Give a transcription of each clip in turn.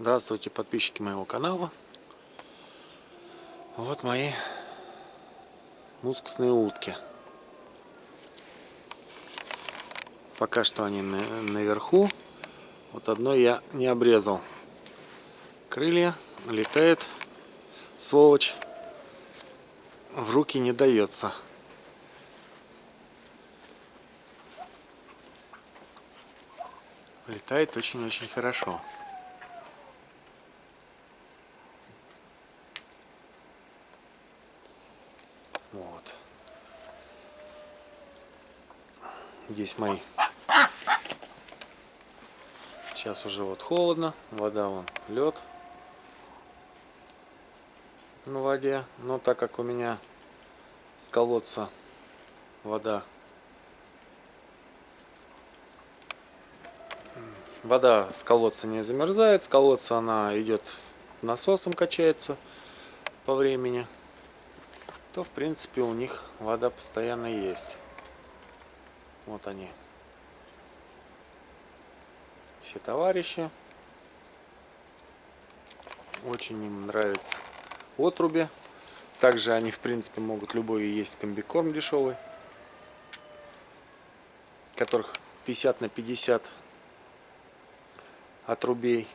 Здравствуйте, подписчики моего канала. Вот мои мускусные утки. Пока что они на, наверху. Вот одной я не обрезал. Крылья летает, сволочь, в руки не дается. Летает очень-очень хорошо. Вот. Здесь мои. Сейчас уже вот холодно, вода вон лед на воде. Но так как у меня с колодца вода вода в колодце не замерзает, с колодца она идет насосом качается по времени то в принципе у них вода постоянно есть. Вот они. Все товарищи. Очень им нравится отруби. Также они в принципе могут любой есть комбикорм дешевый. Которых 50 на 50 отрубей.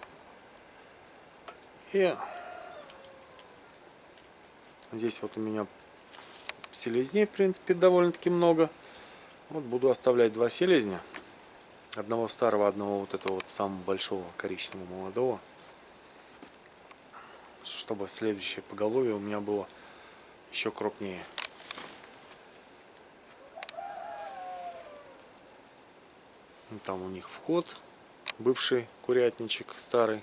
И здесь вот у меня селезней, в принципе, довольно-таки много. Вот буду оставлять два селезня. Одного старого, одного вот этого вот самого большого коричневого молодого. Чтобы следующее поголовье у меня было еще крупнее. Там у них вход, бывший курятничек старый.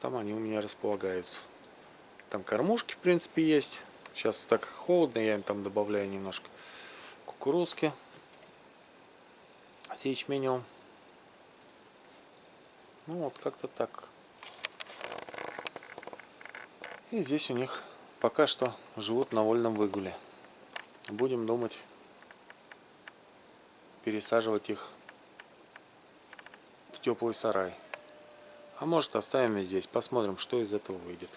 Там они у меня располагаются. Там кормушки, в принципе, есть. Сейчас так холодно, я им там добавляю немножко кукурузки с ячменем. Ну вот как-то так. И здесь у них пока что живут на вольном выгуле. Будем думать пересаживать их в теплый сарай. А может оставим здесь, посмотрим, что из этого выйдет.